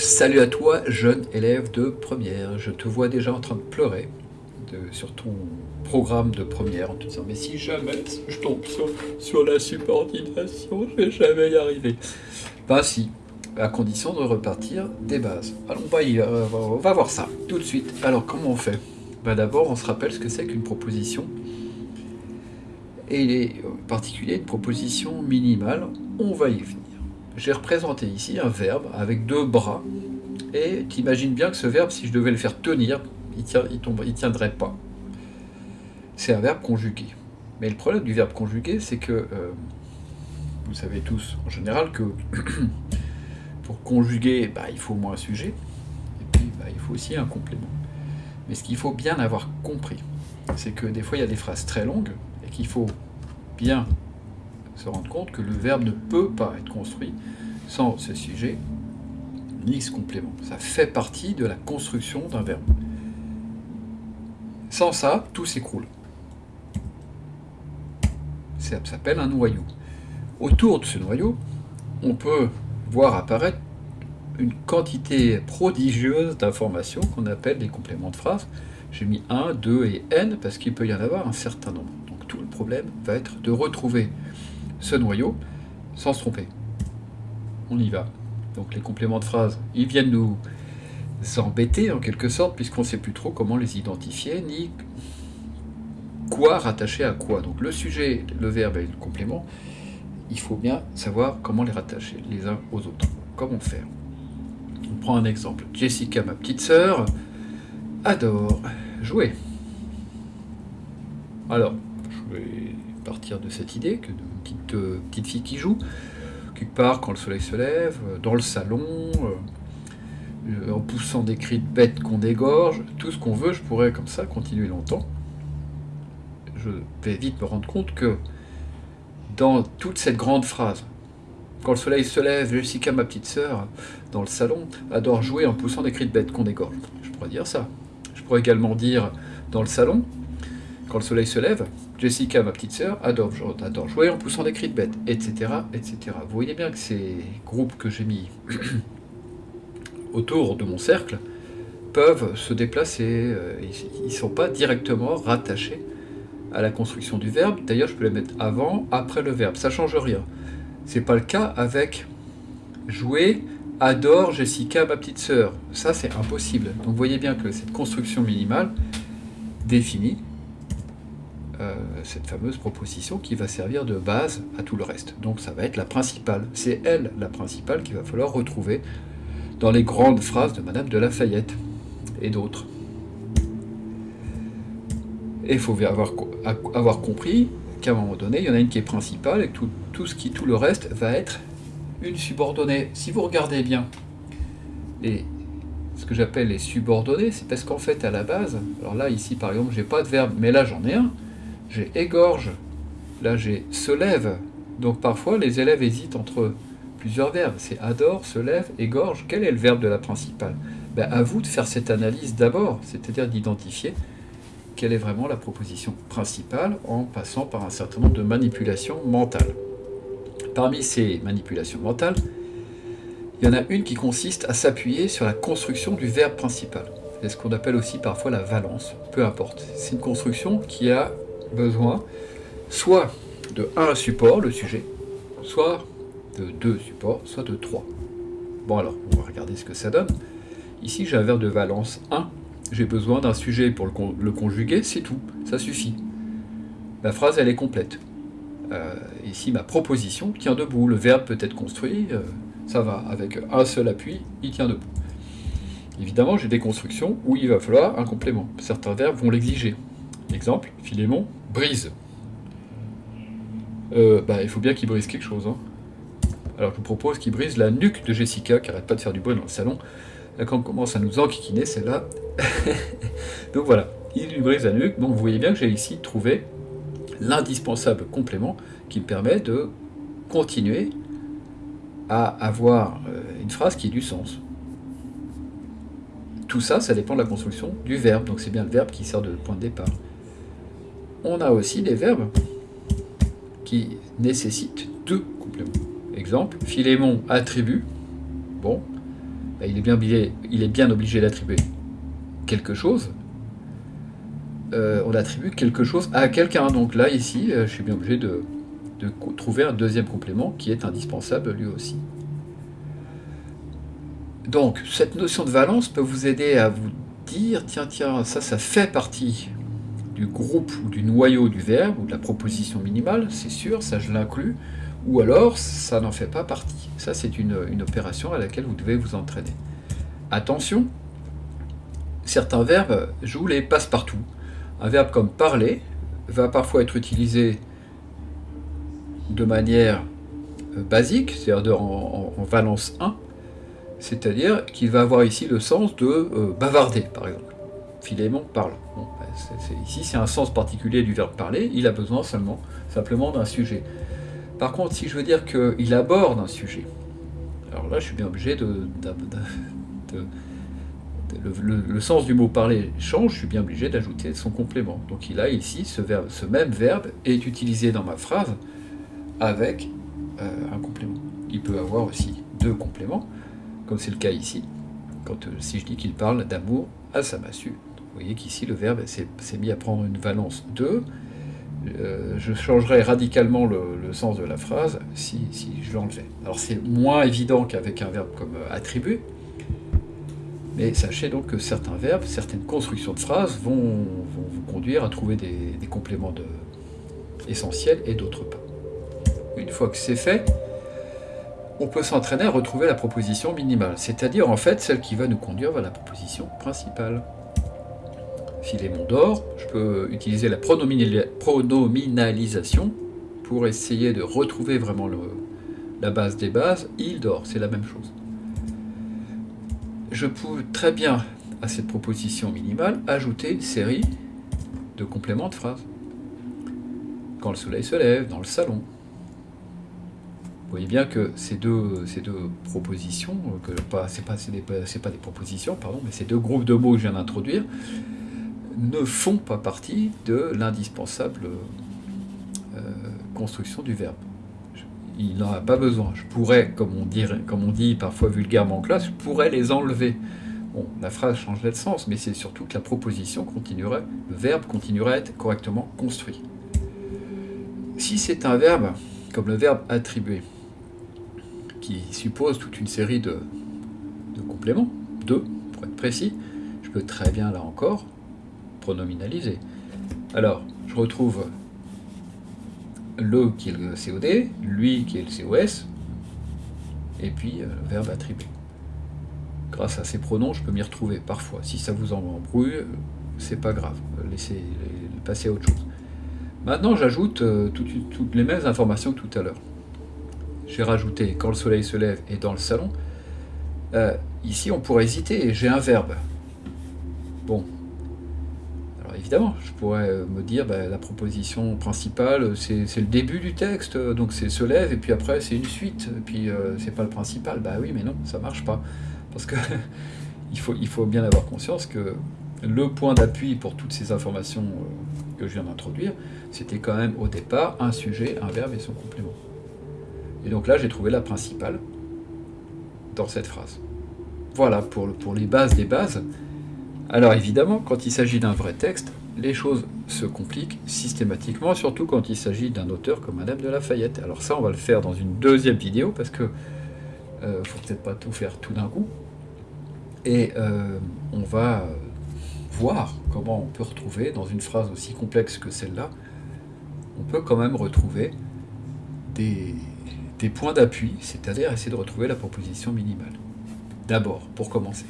Salut à toi, jeune élève de première. Je te vois déjà en train de pleurer sur ton programme de première en te disant Mais si jamais je tombe sur, la subordination, je vais jamais y arriver. Ben si, à condition de repartir des bases. Alors on va, y, euh, on va voir ça tout de suite. Alors comment on fait? Ben D'abord, on se rappelle ce que c'est qu'une proposition. Et il est en particulier une proposition minimale. On va y venir j'ai représenté ici un verbe avec deux bras, et tu imagines bien que ce verbe, si je devais le faire tenir, il ne il tiendrait pas. C'est un verbe conjugué. Mais le problème du verbe conjugué, c'est que, euh, vous savez tous en général que pour conjuguer, bah, il faut au moins un sujet, et puis bah, il faut aussi un complément. Mais ce qu'il faut bien avoir compris, c'est que des fois il y a des phrases très longues, et qu'il faut bien se rendre compte que le verbe ne peut pas être construit sans ce sujet ni ce complément. Ça fait partie de la construction d'un verbe. Sans ça, tout s'écroule. Ça s'appelle un noyau. Autour de ce noyau, on peut voir apparaître une quantité prodigieuse d'informations qu'on appelle des compléments de phrase. J'ai mis 1, 2 et n parce qu'il peut y en avoir un certain nombre. Donc tout le problème va être de retrouver ce noyau sans se tromper. On y va. Donc les compléments de phrase, ils viennent nous embêter en quelque sorte, puisqu'on ne sait plus trop comment les identifier, ni quoi rattacher à quoi. Donc le sujet, le verbe et le complément, il faut bien savoir comment les rattacher les uns aux autres. Comment faire? On prend un exemple. Jessica, ma petite sœur, adore jouer. Alors, je vais partir de cette idée que petite, euh, petite fille qui joue, quelque part quand le soleil se lève, euh, dans le salon, euh, en poussant des cris de bête qu'on dégorge, tout ce qu'on veut, je pourrais comme ça continuer longtemps. Je vais vite me rendre compte que dans toute cette grande phrase, quand le soleil se lève, Jessica, ma petite sœur, dans le salon, adore jouer en poussant des cris de bête qu'on dégorge. Je pourrais dire ça. Je pourrais également dire, dans le salon, quand le soleil se lève, Jessica, ma petite sœur, adore, jouer en poussant des cris de bête, etc., etc. Vous voyez bien que ces groupes que j'ai mis autour de mon cercle peuvent se déplacer. Euh, ils ne sont pas directement rattachés à la construction du verbe. D'ailleurs, je peux les mettre avant, après le verbe. Ça ne change rien. Ce n'est pas le cas avec jouer, adore Jessica, ma petite sœur. Ça, c'est impossible. Donc, vous voyez bien que cette construction minimale définie euh, cette fameuse proposition qui va servir de base à tout le reste. Donc ça va être la principale. C'est elle, la principale, qu'il va falloir retrouver dans les grandes phrases de Madame de Lafayette et d'autres. Et il faut avoir, avoir compris qu'à un moment donné, il y en a une qui est principale et que tout, tout, le reste va être une subordonnée. Si vous regardez bien les, ce que j'appelle les subordonnées, c'est parce qu'en fait, à la base, alors là, ici, par exemple, j'ai pas de verbe, mais là, j'en ai un, j'ai égorge, là j'ai se lève. Donc parfois les élèves hésitent entre plusieurs verbes. C'est adore, se lève, égorge. Quel est le verbe de la principale? Ben, À vous de faire cette analyse d'abord, c'est-à-dire d'identifier quelle est vraiment la proposition principale en passant par un certain nombre de manipulations mentales. Parmi ces manipulations mentales, il y en a une qui consiste à s'appuyer sur la construction du verbe principal. C'est ce qu'on appelle aussi parfois la valence, peu importe. C'est une construction qui a besoin soit de un support, le sujet, soit de deux supports, soit de trois. Bon alors, on va regarder ce que ça donne. Ici, j'ai un verbe de valence 1. J'ai besoin d'un sujet pour le, conjuguer, c'est tout, ça suffit. La phrase, elle est complète. Euh, ici, ma proposition tient debout. Le verbe peut être construit, euh, ça va. Avec un seul appui, il tient debout. Évidemment, j'ai des constructions où il va falloir un complément. Certains verbes vont l'exiger. Exemple, Philémon brise. Euh, bah, il faut bien qu'il brise quelque chose. Hein. Alors je vous propose qu'il brise la nuque de Jessica, qui arrête pas de faire du bruit dans le salon. Quand on commence à nous enquiquiner, c'est là. donc voilà, il lui brise la nuque. Donc vous voyez bien que j'ai ici trouvé l'indispensable complément qui me permet de continuer à avoir euh, une phrase qui ait du sens. Tout ça, ça dépend de la construction du verbe, donc c'est bien le verbe qui sert de point de départ on a aussi des verbes qui nécessitent deux compléments. Exemple, Philémon attribue. Bon, bah, il, est bien obligé, d'attribuer quelque chose. Euh, on attribue quelque chose à quelqu'un. Donc là, ici, euh, je suis bien obligé de trouver un deuxième complément qui est indispensable lui aussi. Donc, cette notion de valence peut vous aider à vous dire, tiens, tiens, ça, ça fait partie du groupe ou du noyau du verbe ou de la proposition minimale, c'est sûr, ça je l'inclus, ou alors ça n'en fait pas partie. Ça, c'est une, opération à laquelle vous devez vous entraîner. Attention, certains verbes jouent les passe-partout. Un verbe comme parler va parfois être utilisé de manière euh, basique, c'est-à-dire en, valence 1, c'est-à-dire qu'il va avoir ici le sens de euh, bavarder, par exemple. Philémon parle. Ben, ici, c'est un sens particulier du verbe parler, il a besoin seulement, simplement d'un sujet. Par contre, si je veux dire qu'il aborde un sujet, alors là, je suis bien obligé de... le, sens du mot parler change, je suis bien obligé d'ajouter son complément. Donc il a ici, ce même verbe est utilisé dans ma phrase avec euh, un complément. Il peut avoir aussi deux compléments, comme c'est le cas ici, quand, euh, si je dis qu'il parle d'amour à sa massue. Vous voyez qu'ici le verbe s'est mis à prendre une valence 2, euh, je changerais radicalement le, sens de la phrase si, je l'enlevais. Alors c'est moins évident qu'avec un verbe comme euh, attribuer, mais sachez donc que certains verbes, certaines constructions de phrases vont, vous conduire à trouver des, compléments essentiels et d'autres pas. Une fois que c'est fait, on peut s'entraîner à retrouver la proposition minimale, c'est-à-dire en fait celle qui va nous conduire vers la proposition principale. Philémon d'or, je peux utiliser la pronominalisation pour essayer de retrouver vraiment la base des bases. Il dort, c'est la même chose. Je peux très bien, à cette proposition minimale, ajouter une série de compléments de phrases. Quand le soleil se lève, dans le salon. Vous voyez bien que ces deux, propositions, que pas, c'est pas, pas des propositions, pardon, mais ces deux groupes de mots que je viens d'introduire, ne font pas partie de l'indispensable euh, construction du verbe. Il n'en a pas besoin. Je pourrais, comme on, dit parfois vulgairement en classe, je pourrais les enlever. La phrase changerait de sens, mais c'est surtout que la proposition continuerait, le verbe continuerait à être correctement construit. Si c'est un verbe, comme le verbe attribuer, qui suppose toute une série de compléments, deux pour être précis, je peux très bien là encore pronominalisé. Alors, je retrouve le qui est le COD, lui qui est le COS, et puis euh, le verbe attribué. Grâce à ces pronoms, je peux m'y retrouver parfois. Si ça vous embrouille, c'est pas grave, laissez passer à autre chose. Maintenant, j'ajoute euh, toutes, les mêmes informations que tout à l'heure. J'ai rajouté quand le soleil se lève et dans le salon. Euh, ici, on pourrait hésiter, j'ai un verbe. Bon, évidemment, je pourrais euh, me dire, bah, la proposition principale, c'est le début du texte, donc c'est se lève, et puis après c'est une suite, et puis euh, c'est pas le principal. Bah oui, mais non, ça marche pas. Parce que il faut bien avoir conscience que le point d'appui pour toutes ces informations euh, que je viens d'introduire, c'était quand même au départ un sujet, un verbe et son complément. Et donc là, j'ai trouvé la principale dans cette phrase. Voilà pour, pour les bases des bases. Alors évidemment, quand il s'agit d'un vrai texte, les choses se compliquent systématiquement, surtout quand il s'agit d'un auteur comme Madame de Lafayette. Alors ça, on va le faire dans une deuxième vidéo, parce que euh, faut peut-être pas tout faire tout d'un coup. Et euh, on va voir comment on peut retrouver, dans une phrase aussi complexe que celle-là, on peut quand même retrouver des points d'appui, c'est-à-dire essayer de retrouver la proposition minimale. D'abord, pour commencer.